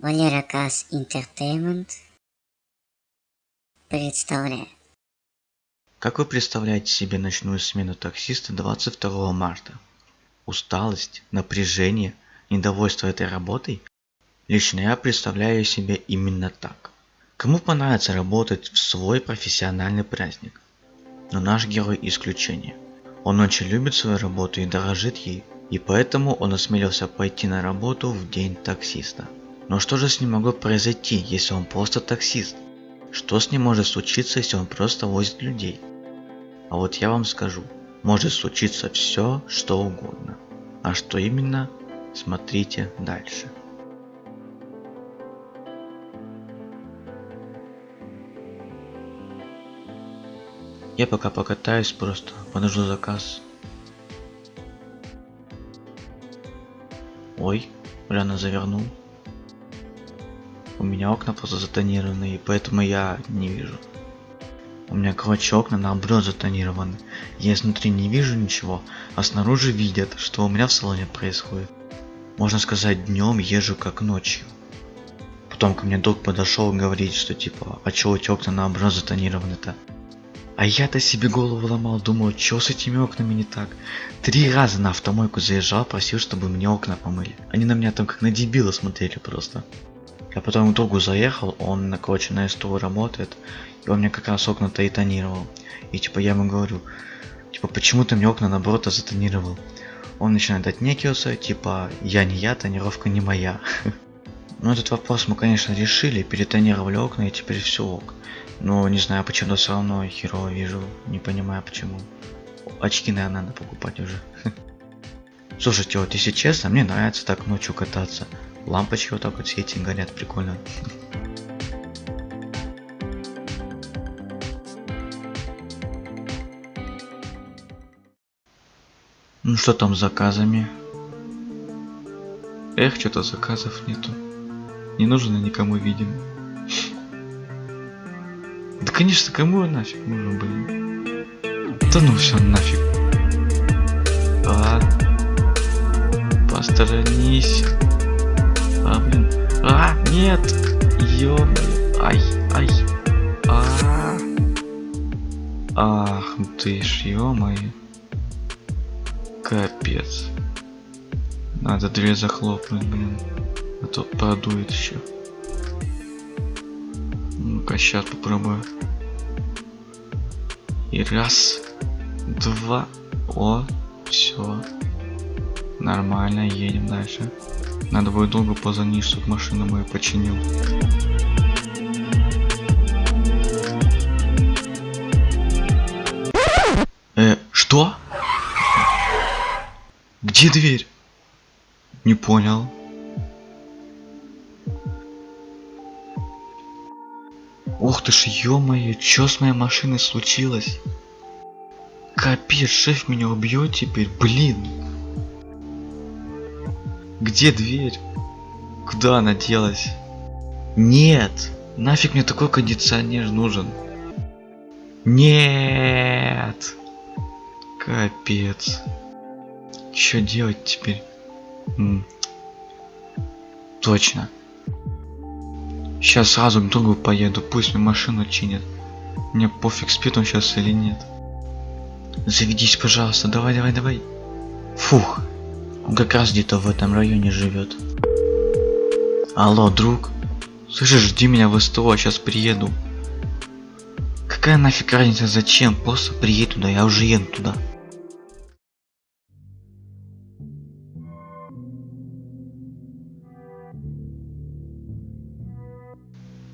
Валера Касс Entertainment представляет. Как вы представляете себе ночную смену таксиста 22 марта? Усталость, напряжение, недовольство этой работой? Лично я представляю себе именно так. Кому понравится работать в свой профессиональный праздник? Но наш герой исключение. Он очень любит свою работу и дорожит ей, и поэтому он осмелился пойти на работу в день таксиста. Но что же с ним могло произойти, если он просто таксист? Что с ним может случиться, если он просто возит людей? А вот я вам скажу, может случиться все, что угодно. А что именно, смотрите дальше. Я пока покатаюсь просто, подожду заказ. Ой, рано завернул. У меня окна просто затонированы, и поэтому я не вижу. У меня, короче, окна наоборот затонированы. Я изнутри не вижу ничего, а снаружи видят, что у меня в салоне происходит. Можно сказать, днем езжу как ночью. Потом ко мне друг подошел и говорит, что типа, а чё эти окна наоборот затонированы-то? А я-то себе голову ломал, думал, что с этими окнами не так. Три раза на автомойку заезжал, просил, чтобы мне окна помыли. Они на меня там как на дебила смотрели просто. Я потом к другу заехал, он, короче, на СТУ работает, и он мне как раз окна-то и тонировал. И типа я ему говорю, типа, почему ты мне окна наоборот затонировал? Он начинает отнекиваться, типа, я не я, тонировка не моя. Ну этот вопрос мы, конечно, решили, перетонировали окна и теперь все ок. Но не знаю, почему все равно херово вижу, не понимаю почему. Очки, наверное, надо покупать уже. Слушайте, вот если честно, мне нравится так ночью кататься. Лампочки вот так вот светят, горят, прикольно. Ну что там с заказами? Эх, что-то заказов нету. Не нужно никому видим. Да конечно, кому нафиг нужен, блин. Да ну все нафиг. А, посторонись. А. А, нет. ё Ай, ай. А. Ах ты ж, ё-моё. Капец. Надо дверь захлопнуть, блин. А то продует еще. Ну-ка, сейчас попробую. И раз, два. О, все. Нормально, едем дальше. Надо будет долго позвонить, чтобы машину мою починил. Э, что? Где дверь? Не понял. Ух ты ж, ё-моё, чё с моей машиной случилось? Капец, шеф меня убьет теперь, блин. Где дверь? Куда она делась? Нет! Нафиг мне такой кондиционер нужен? Нет! Капец. Что делать теперь? Точно. Сейчас сразу к другу поеду, пусть мне машину чинят. Мне пофиг, спит он сейчас или нет. Заведись, пожалуйста, давай, давай, давай. Фух, он как раз где-то в этом районе живет. Алло, друг. Слышишь, жди меня в СТО, сейчас приеду. Какая нафиг разница, зачем? Просто приедь туда, я уже еду туда.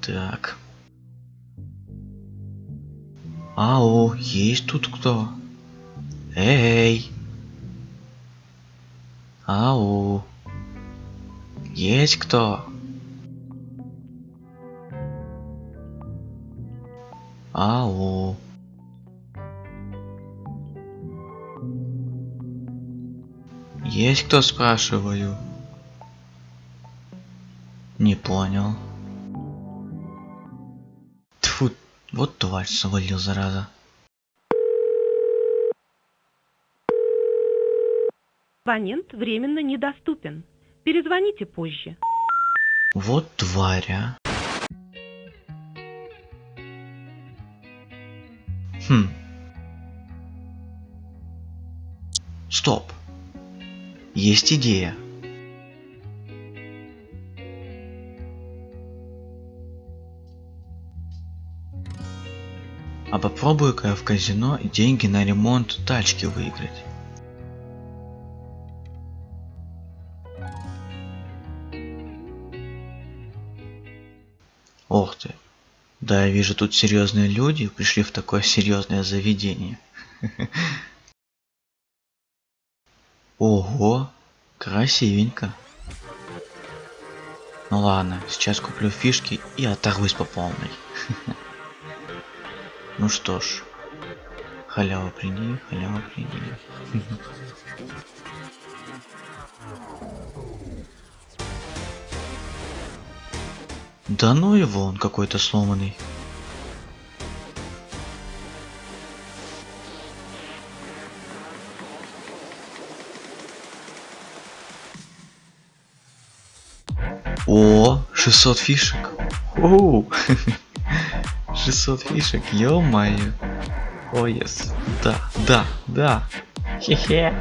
Так. Ау, есть тут кто? Эй! Ау! Есть кто? Ау! Есть кто, спрашиваю? Не понял. Тьфу, вот тварь свалил, зараза. Абонент временно недоступен. Перезвоните позже. Вот тварь, а. Хм. Стоп. Есть идея. А попробую-ка в казино деньги на ремонт тачки выиграть. Да, я вижу, тут серьезные люди пришли в такое серьезное заведение. Ого, красивенько. Ну ладно, сейчас куплю фишки и оторвусь по полной. Ну что ж, халява приди, халява приди. Да ну его, он какой-то сломанный. О, 600 фишек. Оу. 600 фишек, ё-моё. О, yes. Да, да, да. Хе-хе.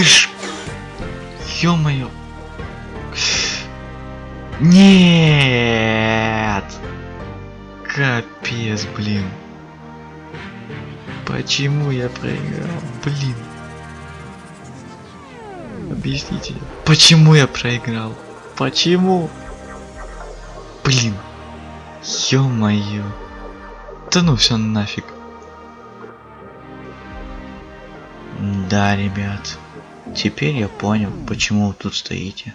Ты ж... Ё-моё. Нет! Капец, блин. Почему я проиграл? Блин. Объясните. Почему я проиграл? Почему? Блин. Ё-моё. Да ну все нафиг. Да, ребят. Теперь я понял, почему вы тут стоите.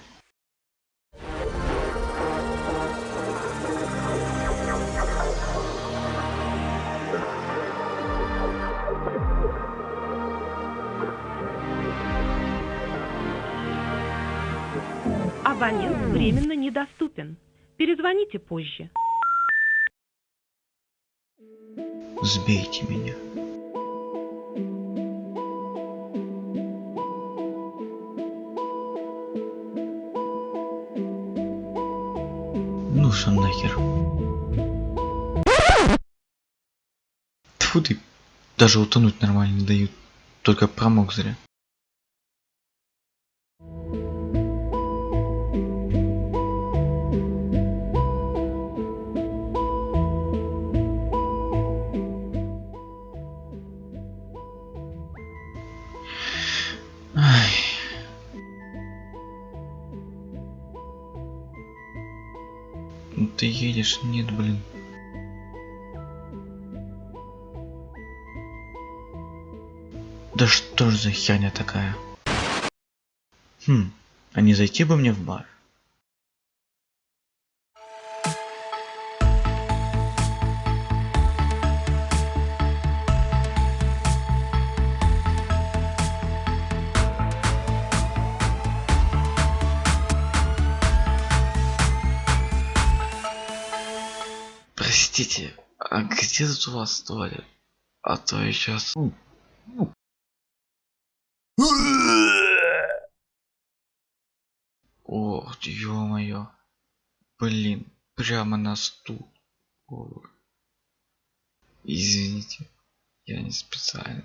Абонент временно недоступен. Перезвоните позже. Сбейте меня. Что нахер. Тьфу ты. Даже утонуть нормально не дают. Только промок зря. Едешь? Нет, блин. Да что ж за херня такая? Хм, а не зайти бы мне в бар? Простите, а где тут у вас туалет? А то я сейчас... Ох, ё-моё. Блин, прямо на стул. Извините, я не специально.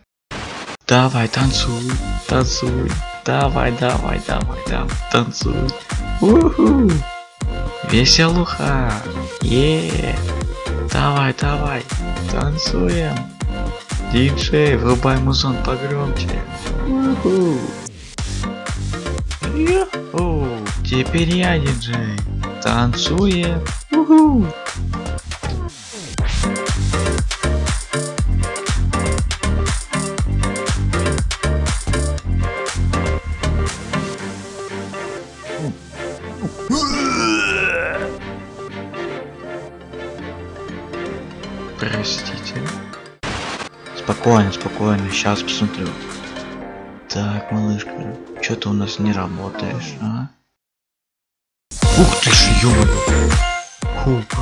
Давай, танцуй, танцуй. Давай, давай, давай, давай, танцуй. Уху. Веселуха. Е. Давай, давай, танцуем. Диджей, врубай музон погромче. Уху. Йо-ху. Теперь я диджей. Танцуем. Уху. Спокойно, спокойно, сейчас посмотрю. Так, малышка, чё ты у нас не работаешь, а? Ух ты ж, ё Хуп.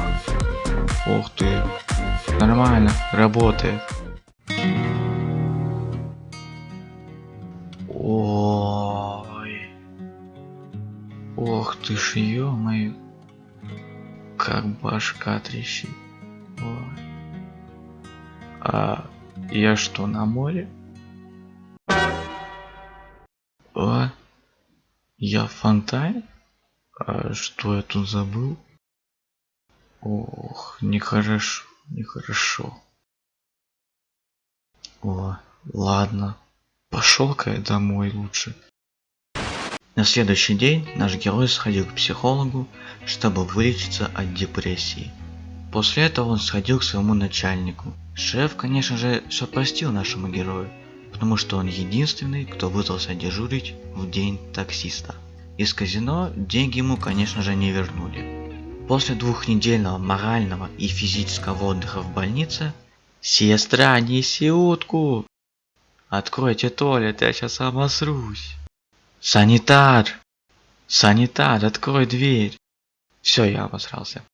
Ух ты. Нормально, работает. Ой. Ох ты ж, ё-моё. Как башка трещит. Ой. А я что, на море? А? Я в фонтане? А что я тут забыл? Ох, нехорошо, нехорошо. О, ладно. Пошел-ка я домой лучше. На следующий день наш герой сходил к психологу, чтобы вылечиться от депрессии. После этого он сходил к своему начальнику. Шеф, конечно же, все простил нашему герою, потому что он единственный, кто вызвался дежурить в день таксиста. Из казино деньги ему, конечно же, не вернули. После двухнедельного морального и физического отдыха в больнице «Сестра, неси утку!» «Откройте туалет, я сейчас обосрусь!» «Санитар! Санитар, открой дверь!» Все, я обосрался.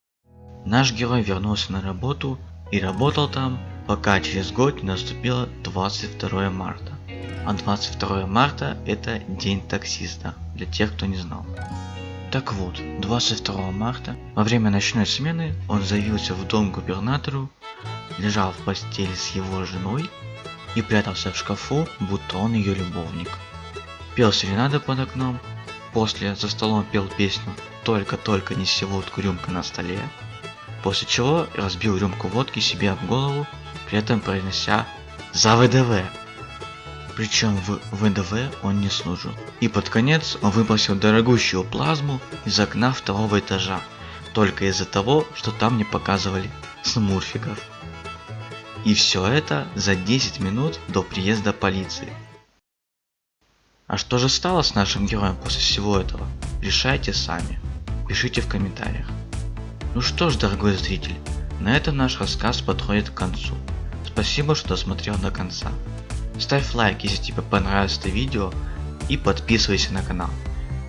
Наш герой вернулся на работу и работал там, пока через год не наступило 22 марта. А 22 марта это день таксиста, для тех, кто не знал. Так вот, 22 марта, во время ночной смены, он заявился в дом губернатору, лежал в постели с его женой и прятался в шкафу, будто он ее любовник. Пел серенады под окном, после за столом пел песню «Только-только неси водку рюмка на столе», после чего разбил рюмку водки себе об голову, при этом произнося «За ВДВ!». Причем в ВДВ он не служил. И под конец он выбросил дорогущую плазму из окна второго этажа, только из-за того, что там не показывали смурфиков. И все это за 10 минут до приезда полиции. А что же стало с нашим героем после всего этого? Решайте сами. Пишите в комментариях. Ну что ж, дорогой зритель, на этом наш рассказ подходит к концу. Спасибо, что досмотрел до конца. Ставь лайк, если тебе понравилось это видео и подписывайся на канал.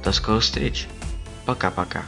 До скорых встреч. Пока-пока.